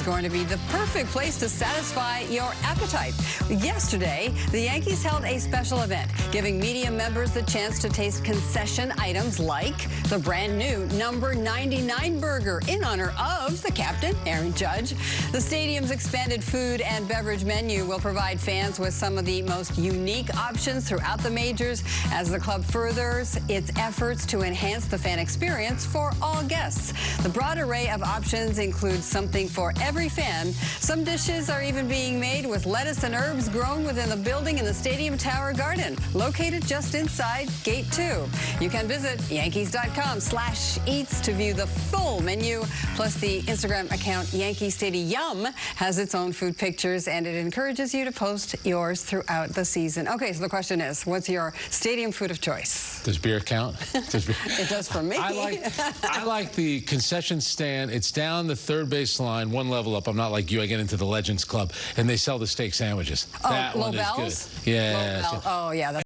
is going to be the perfect place to satisfy your appetite. Yesterday, the Yankees held a special event, giving media members the chance to taste concession items like the brand new number 99 burger in honor of the captain, Aaron Judge. The stadium's expanded food and beverage menu will provide fans with some of the most unique options throughout the majors as the club furthers its efforts to enhance the fan experience for all guests. The broad array of options includes something for every fan. Some dishes are even being made with lettuce and herbs grown within the building in the Stadium Tower Garden, located just inside Gate 2. You can visit yankees.com slash eats to view the full menu. Plus, the Instagram account Yankee Stadium has its own food pictures, and it encourages you to post yours throughout the season. Okay, so the question is, what's your stadium food of choice? Does beer count? Does beer... it does for me. I like, I like the concession stand. It's down the third base line, one level up. I'm not like you. I get into the Legends Club, and they sell the steak sandwiches. Oh, that one Lobel's? is good. Yeah. Oh, yeah. That's